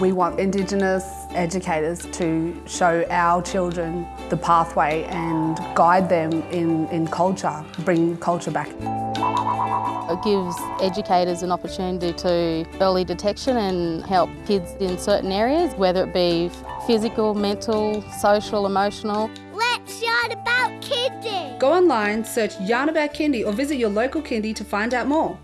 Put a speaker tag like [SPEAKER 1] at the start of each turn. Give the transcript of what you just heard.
[SPEAKER 1] We want Indigenous educators to show our children the pathway and guide them in, in culture, bring culture back.
[SPEAKER 2] It gives educators an opportunity to early detection and help kids in certain areas, whether it be physical, mental, social, emotional.
[SPEAKER 3] Let's yarn about kindy!
[SPEAKER 4] Go online, search Yarn About Kindy or visit your local kindy to find out more.